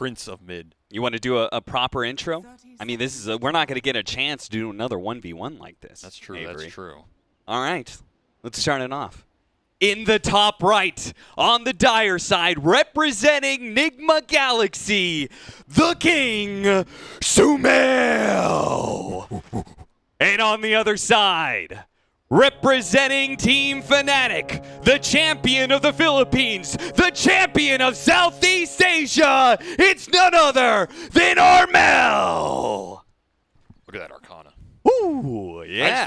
prince of mid. You want to do a, a proper intro? I mean, this is a, we're not going to get a chance to do another 1v1 like this. That's true. Avery. That's true. All right, let's start it off. In the top right, on the dire side, representing Nigma Galaxy, the King, Sumail. and on the other side, representing Team Fnatic, the champion of the Philippines, the champion of Southeast Asia, it's none other than Armel. Look at that Arcana. Ooh, yeah.